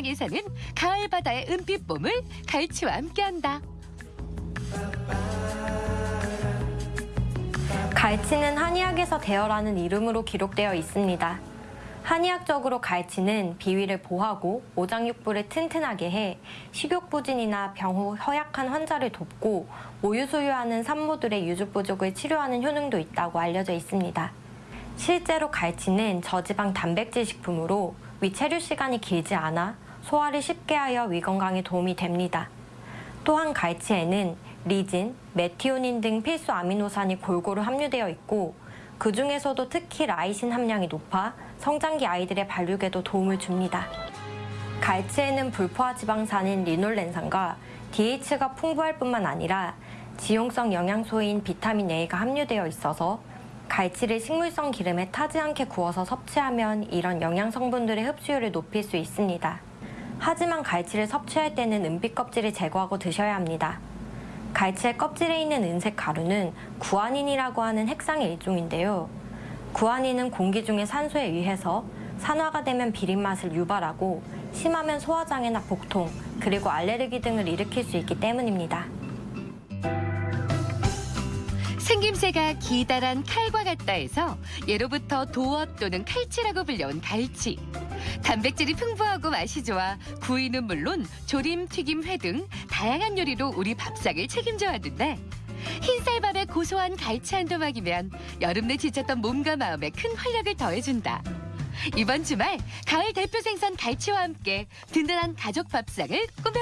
땅에 사는 가을 바다의 은빛 봄을 갈치와 함께한다. 갈치는 한의학에서 대어라는 이름으로 기록되어 있습니다. 한의학적으로 갈치는 비위를 보하고 오장육부를 튼튼하게 해 식욕부진이나 병후 허약한 환자를 돕고 모유 수유하는 산모들의 유주 부족을 치료하는 효능도 있다고 알려져 있습니다. 실제로 갈치는 저지방 단백질 식품으로 위 체류 시간이 길지 않아 소화를 쉽게 하여 위 건강에 도움이 됩니다. 또한 갈치에는 리진, 메티오닌 등 필수 아미노산이 골고루 함유되어 있고 그 중에서도 특히 라이신 함량이 높아 성장기 아이들의 발육에도 도움을 줍니다. 갈치에는 불포화 지방산인 리놀렌산과 DH가 풍부할 뿐만 아니라 지용성 영양소인 비타민 A가 함유되어 있어서 갈치를 식물성 기름에 타지 않게 구워서 섭취하면 이런 영양 성분들의 흡수율을 높일 수 있습니다. 하지만 갈치를 섭취할 때는 은빛 껍질을 제거하고 드셔야 합니다. 갈치의 껍질에 있는 은색 가루는 구아닌이라고 하는 핵상의 일종인데요. 구아닌은 공기 중의 산소에 의해서 산화가 되면 비린 맛을 유발하고 심하면 소화장애나 복통, 그리고 알레르기 등을 일으킬 수 있기 때문입니다. 생김새가 기다란 칼과 같다 해서 예로부터 도어 또는 칼치라고 불려온 갈치. 단백질이 풍부하고 맛이 좋아 구이는 물론 조림, 튀김, 회 등 다양한 요리로 우리 밥상을 책임져 왔는데 흰쌀밥에 고소한 갈치 한 도막이면 여름 내 지쳤던 몸과 마음에 큰 활력을 더해준다. 이번 주말 가을 대표 생선 갈치와 함께 든든한 가족 밥상을 꾸며